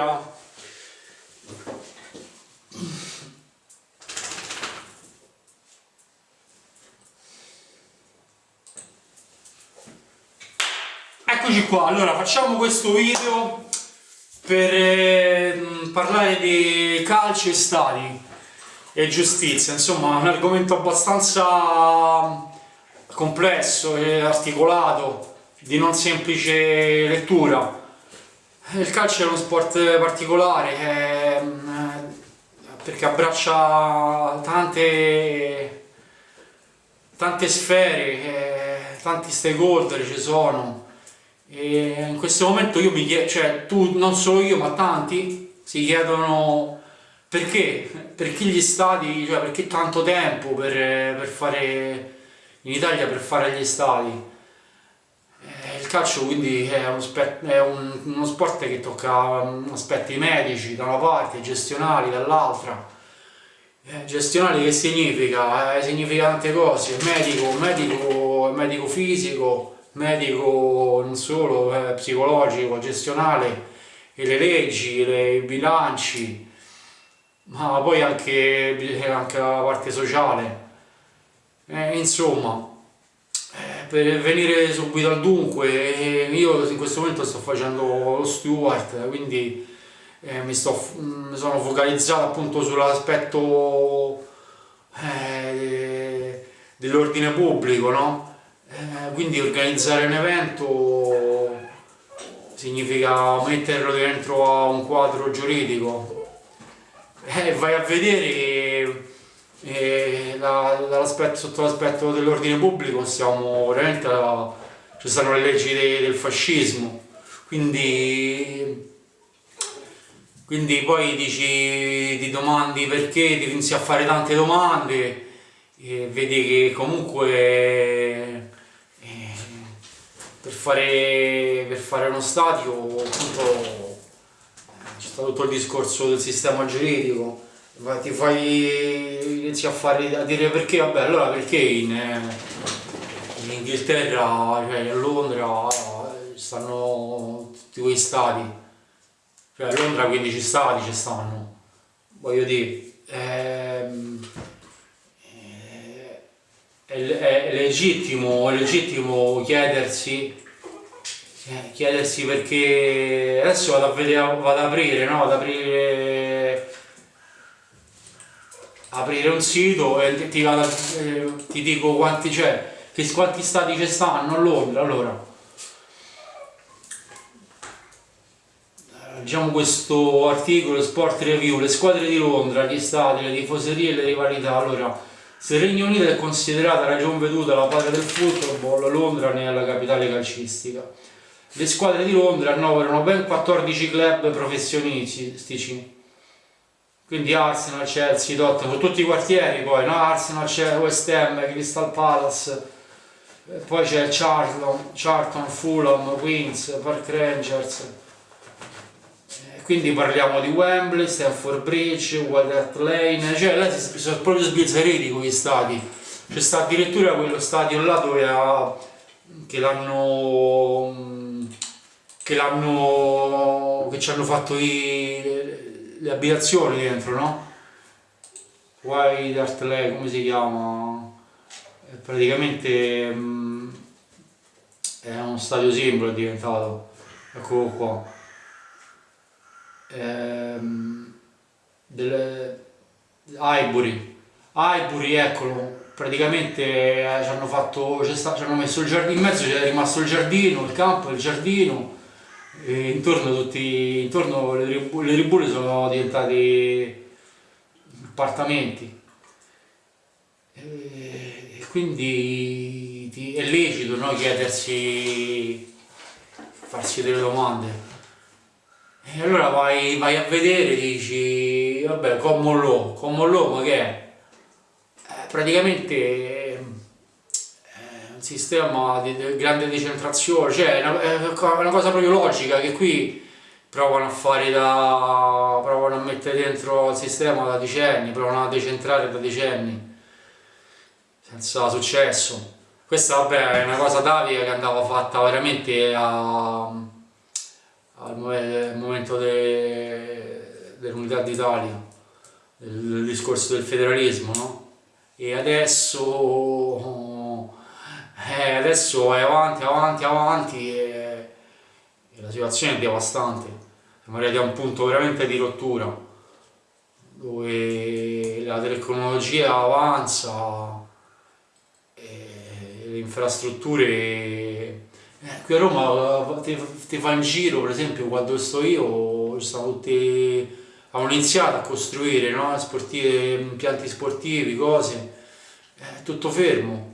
allora eccoci qua. Allora facciamo questo video per eh, parlare di calcio e stadi e giustizia. Insomma un argomento abbastanza complesso e articolato di non semplice lettura il calcio è uno sport particolare è, perché abbraccia tante, tante sfere, tanti stakeholder ci sono. E in questo momento io mi chiedo, cioè tu, non solo io ma tanti si chiedono perché, perché gli stati, cioè perché tanto tempo per, per fare in Italia per fare gli stati calcio quindi è, uno, è un, uno, sport che tocca mm, aspetti medici da una parte, gestionali dall'altra. Eh, gestionali che significa? Eh, significa tante cose, medico, medico, medico fisico, medico non solo, eh, psicologico, gestionale, le leggi, le, i bilanci, ma poi anche, anche la parte sociale. Eh, insomma, per venire subito al dunque, io in questo momento sto facendo lo steward, quindi eh, mi, sto, mi, sono focalizzato appunto sull'aspetto eh, dell'ordine pubblico, no? eh, quindi organizzare un evento significa metterlo dentro a un quadro giuridico e eh, vai a vedere sotto l'aspetto dell'ordine pubblico siamo veramente a, ci sono le leggi de, del fascismo. Quindi quindi poi dici ti domandi perché ti inizi a fare tante domande e vedi che comunque eh, per, fare, per fare uno stadio appunto c'è stato tutto il discorso del sistema giuridico ti fai inizi a fare a dire perché vabbè allora perché in, eh, in Inghilterra cioè a Londra stanno tutti quei stati cioè a Londra 15 stati ci stanno voglio dire ehm, è, è, è, legittimo, è legittimo chiedersi eh, chiedersi perché adesso vado a vedere vado ad aprire no? ad aprire aprire un sito e ti, vado, eh, ti dico quanti c'è, quanti stati ci stanno a Londra, allora. Leggiamo questo articolo Sport Review, le squadre di Londra, gli stati, le tifoserie e le rivalità, allora se il Regno Unito è considerata ragion veduta la patria del football, Londra ne è la capitale calcistica. Le squadre di Londra annoverano ben 14 club professionistici quindi Arsenal, Chelsea, Tottenham, tutti i quartieri poi, no? Arsenal, West Ham, Crystal Palace, poi c'è Charlton, Charlton, Fulham, Queens, Park Rangers, quindi parliamo di Wembley, Stanford Bridge, Hart Lane, cioè là si sono proprio sbizzarriti con gli stati, c'è sta addirittura quello stadio là dove ha, che l'hanno che l'hanno che ci hanno fatto i le abitazioni dentro, no? White Art come si chiama? È praticamente mh, è uno stadio simbolo è diventato, eccolo qua. Ehm, delle, Highbury, Highbury, eccolo, praticamente eh, ci hanno fatto, ci hanno messo il giardino, in mezzo c'è rimasto il giardino, il campo, il giardino, e intorno, tutti, intorno le, ribulle sono diventate appartamenti e quindi è lecito no, chiedersi farsi delle domande e allora vai, vai a vedere e dici vabbè Common Law, Common Law ma che è? Eh, praticamente sistema di, di grande decentrazione, cioè è una, è una, cosa proprio logica che qui provano a fare da provano a mettere dentro il sistema da decenni, provano a decentrare da decenni senza successo. Questa vabbè è una cosa atavica che andava fatta veramente a, al momento de, dell'unità d'Italia, del discorso del federalismo, no? E adesso, eh, adesso è avanti, avanti, avanti e, e la situazione è devastante. Siamo arrivati a un punto veramente di rottura, dove la tecnologia avanza, le infrastrutture eh, qui a Roma ti, ti fa in giro per esempio quando sto io sono tutti hanno iniziato a costruire no? Sportive, impianti sportivi, cose, è tutto fermo,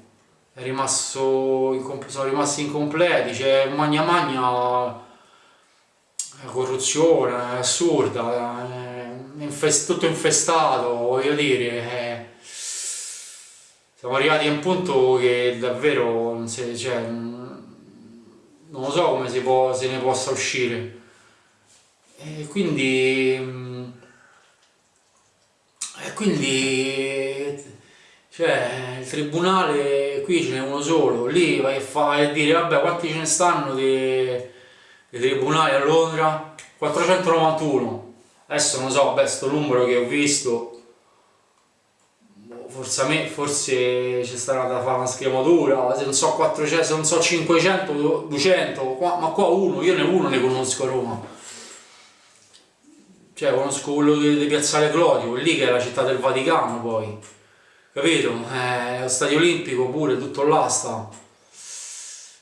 rimasto, sono rimasti incompleti, c'è magna magna corruzione, assurda, infest, tutto infestato, voglio dire, siamo arrivati a un punto che davvero non, si, cioè, non so come si può, se ne possa uscire. E quindi e quindi cioè, tribunale qui ce n'è uno solo, lì vai a, dire vabbè quanti ce ne stanno dei, dei tribunali a Londra? 491. Adesso non so, vabbè, sto numero che ho visto, forse, a me, forse c'è stata da fare una scrematura, se non so 400, se non so 500, 200, ma qua uno, io ne uno ne conosco a Roma cioè conosco quello di, di Piazzale Clodio, lì che è la città del Vaticano poi, capito? Eh, lo stadio olimpico pure, tutto là sta.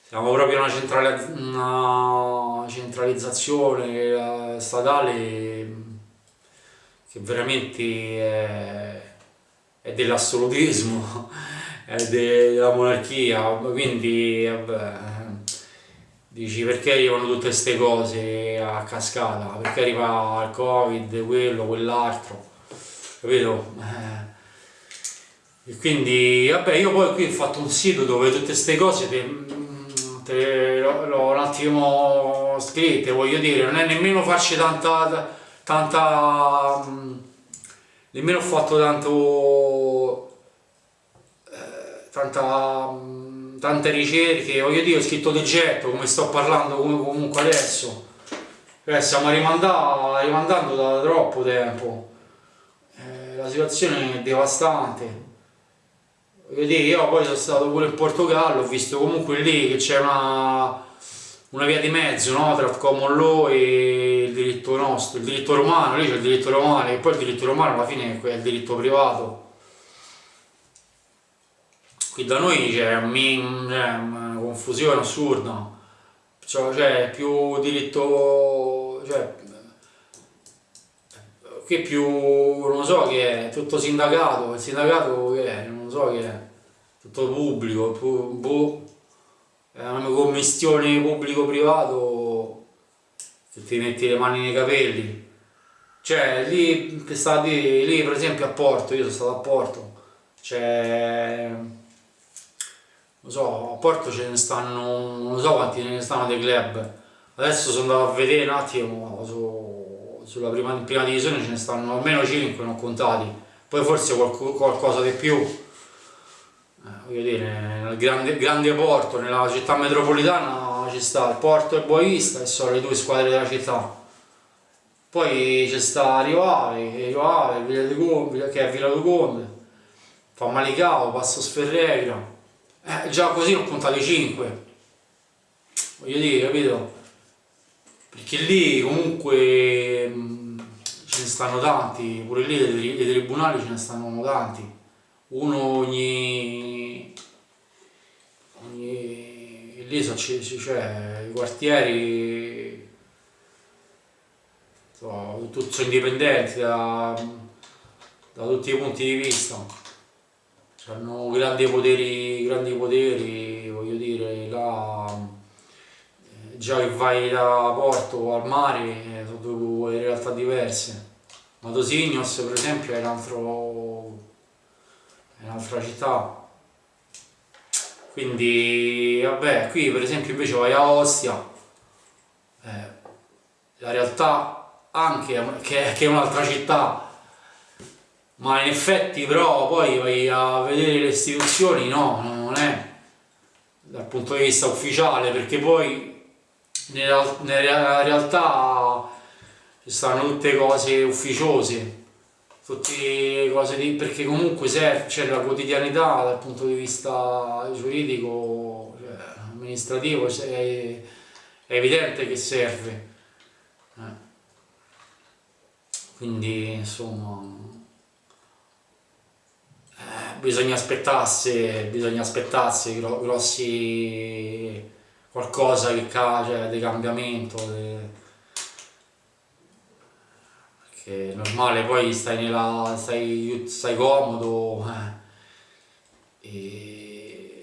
Siamo proprio una, centrali una centralizzazione statale che veramente è, è dell'assolutismo, è della monarchia, quindi vabbè dici perché arrivano tutte queste cose a cascata, perché arriva il covid, quello, quell'altro, capito? Eh. E quindi, vabbè, io poi qui ho fatto un sito dove tutte queste cose te l'ho un attimo scritte, voglio dire, non è nemmeno farci tanta, tanta, nemmeno ho fatto tanto, eh, tanta tante ricerche, voglio dire, ho scritto di getto, come sto parlando comunque adesso, eh, stiamo rimandando da troppo tempo, eh, la situazione è devastante. Dire, io poi sono stato pure in Portogallo, ho visto comunque lì che c'è una, una via di mezzo no? tra il common law e il diritto nostro, il diritto romano, lì c'è il diritto romano e poi il diritto romano alla fine è il diritto privato qui da noi c'è una confusione assurda cioè, più diritto cioè, qui più non so che è tutto sindacato il sindacato che è so che è tutto pubblico boh, è una commissione pubblico privato che ti metti le mani nei capelli. Cioè lì, lì per esempio a Porto io sono stato a Porto c'è lo so, a Porto ce ne stanno, non so quanti ne stanno dei club, adesso sono andato a vedere un attimo su, sulla prima, prima, divisione ce ne stanno almeno 5, non contati, poi forse qualco, qualcosa di più, eh, voglio dire, nel grande, grande porto, nella città metropolitana ci sta il Porto e il Boavista e sono le due squadre della città. Poi c'è sta Rivale, Rivale, Villa di Conde, che è Villa di Conde, fa Malicao, Passo Sferregra, eh, già così ho contato i 5 voglio dire capito? Perché lì comunque mh, ce ne stanno tanti pure lì dei, dei tribunali ce ne stanno tanti uno ogni ogni lì so, cioè i quartieri sono indipendenti da, da tutti i punti di vista hanno grandi poteri, grandi poteri, voglio dire, là eh, già che vai da Porto al mare eh, sono due realtà diverse. Matosignos per esempio è, un'altra città. Quindi vabbè, qui per esempio invece vai a Ostia, eh, la realtà anche che, che è un'altra città. Ma in effetti però poi vai a vedere le istituzioni no, non è dal punto di vista ufficiale perché poi nella, nella realtà ci stanno tutte cose ufficiose tutte cose di, perché comunque serve, cioè la quotidianità dal punto di vista giuridico, cioè, amministrativo, è, è, evidente che serve. Eh. Quindi insomma eh, bisogna aspettarsi, bisogna aspettarsi grossi qualcosa che cade, di cambiamento. De, che è normale, poi stai, nella, stai, stai comodo eh, e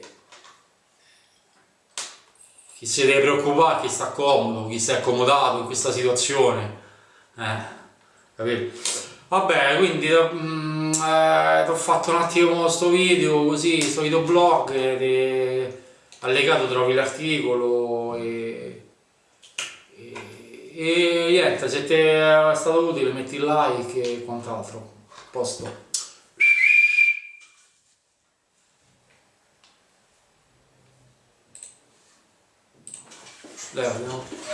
chi si deve preoccupare, chi sta comodo, chi si è accomodato in questa situazione, eh, capito? Vabbè, quindi mm, eh, ho fatto un attimo questo video così, questo videoblog, eh, allegato trovi l'articolo e e niente, se ti è stato utile metti like e quant'altro. Posto. Dai, andiamo.